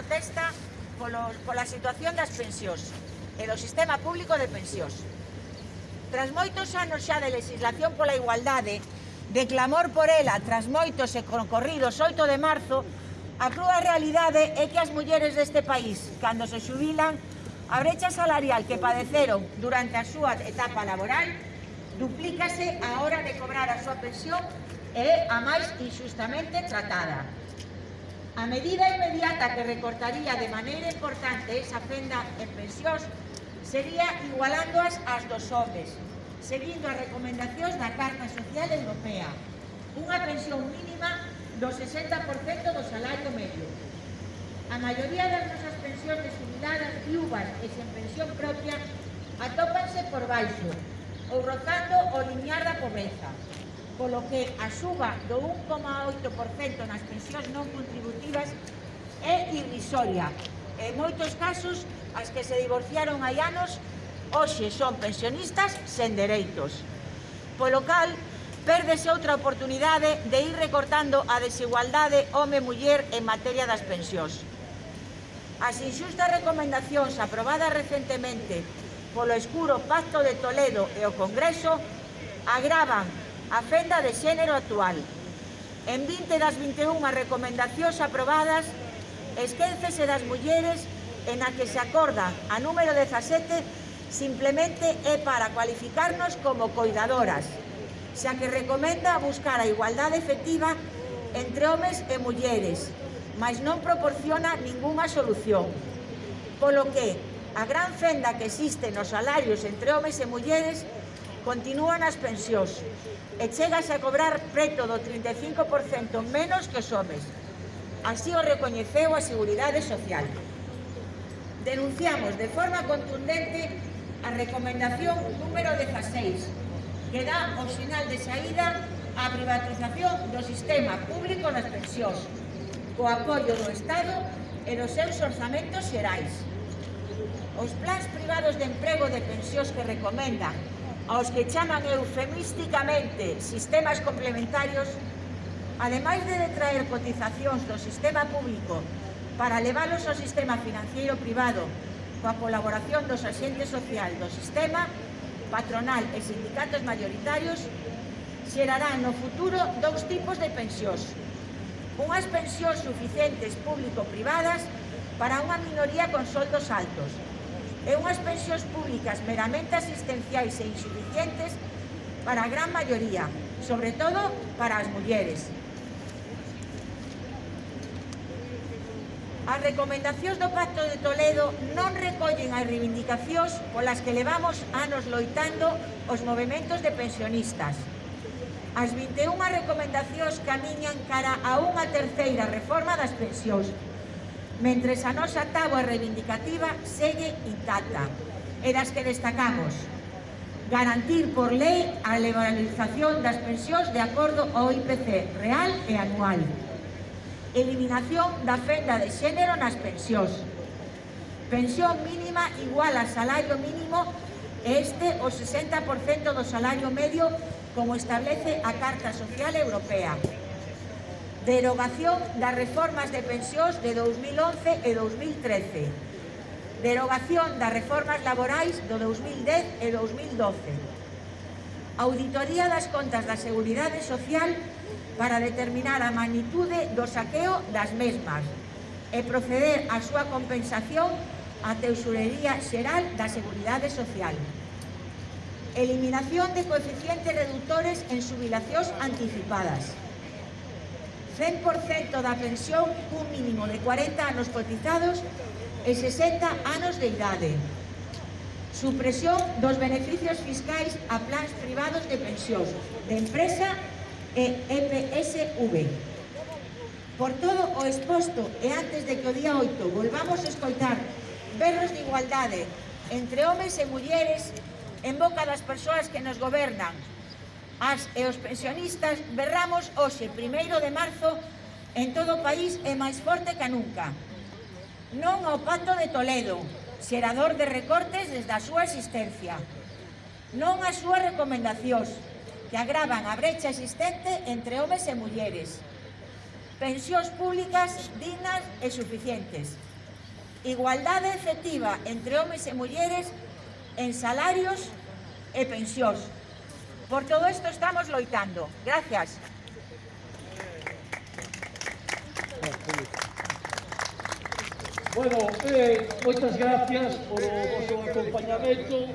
protesta polo, pola situación das pensións e do sistema público de pensións. Tras moitos anos xa de legislación pola igualdade, de clamor por ela, tras moitos e concorridos 8 de marzo, a crúa realidade é que as mulleres deste país, cando se xubilan, a brecha salarial que padeceron durante a súa etapa laboral duplícase a hora de cobrar a súa pensión e é a máis injustamente tratada. A medida inmediata que recortaría de maneira importante esa fenda en pensións sería igualándoas ás dos homes, seguindo as recomendacións da Carta Social Europea, unha pensión mínima do 60% do salario medio. A maioría das nosas pensións de jubiladas, viúvas e sen pensión propia atópanse por baixo, ou rotando o linear da pobreza polo que a suba do 1,8% nas pensións non contributivas é irrisoria. En moitos casos, as que se divorciaron hai anos, hoxe son pensionistas sen dereitos. Polo cal, perdese outra oportunidade de ir recortando a desigualdade home-muller en materia das pensións. As inxustas recomendacións aprobadas recentemente polo escuro Pacto de Toledo e o Congreso agravan a fenda de xénero actual. En 20 das 21 recomendacións aprobadas, esquéncese das mulleres en a que se acorda a número 17 simplemente é para cualificarnos como cuidadoras, xa que recomenda buscar a igualdade efectiva entre homes e mulleres, mas non proporciona ningunha solución. Polo que, a gran fenda que existe nos salarios entre homes e mulleres continúan as pensións e chegase a cobrar preto do 35% menos que os homes. Así o recoñeceu a Seguridade Social. Denunciamos de forma contundente a recomendación número 16 que dá o sinal de saída á privatización do sistema público nas pensións co apoio do Estado e dos seus orzamentos xerais. Os plans privados de emprego de pensións que recomendan aos que chaman eufemísticamente sistemas complementarios, ademais de detraer cotizacións do sistema público para leválos ao sistema financiero privado coa colaboración dos axentes social do sistema, patronal e sindicatos mayoritarios, xerarán no futuro dous tipos de pensións. Unhas pensións suficientes público-privadas para unha minoría con soldos altos, e unhas pensións públicas meramente asistenciais e insuficientes para a gran maioría, sobre todo para as mulleres. As recomendacións do Pacto de Toledo non recollen as reivindicacións polas que levamos anos loitando os movimentos de pensionistas. As 21 recomendacións camiñan cara a unha terceira reforma das pensións, mentres a nosa táboa reivindicativa segue intacta. E das que destacamos garantir por lei a liberalización das pensións de acordo ao IPC real e anual. Eliminación da fenda de xénero nas pensións. Pensión mínima igual a salario mínimo este o 60% do salario medio como establece a Carta Social Europea derogación das reformas de pensións de 2011 e 2013, derogación das reformas laborais do 2010 e 2012, auditoría das contas da Seguridade Social para determinar a magnitude do saqueo das mesmas e proceder á súa compensación á Teusurería Xeral da Seguridade Social. Eliminación de coeficientes reductores en subilacións anticipadas. 100% da pensión un mínimo de 40 anos cotizados e 60 anos de idade. Supresión dos beneficios fiscais a plans privados de pensión de empresa e EPSV. Por todo o exposto e antes de que o día 8 volvamos a escoitar berros de igualdade entre homes e mulleres en boca das persoas que nos gobernan, As e os pensionistas berramos hoxe, primeiro de marzo, en todo o país é máis forte que nunca. Non ao pacto de Toledo, xerador de recortes desde a súa existencia. Non as súas recomendacións, que agravan a brecha existente entre homes e mulleres. Pensións públicas dignas e suficientes. Igualdade efectiva entre homes e mulleres en salarios e pensións. Por todo isto estamos loitando. Gracias. Bueno, eh, moitas gracias por o vosso acompañamento.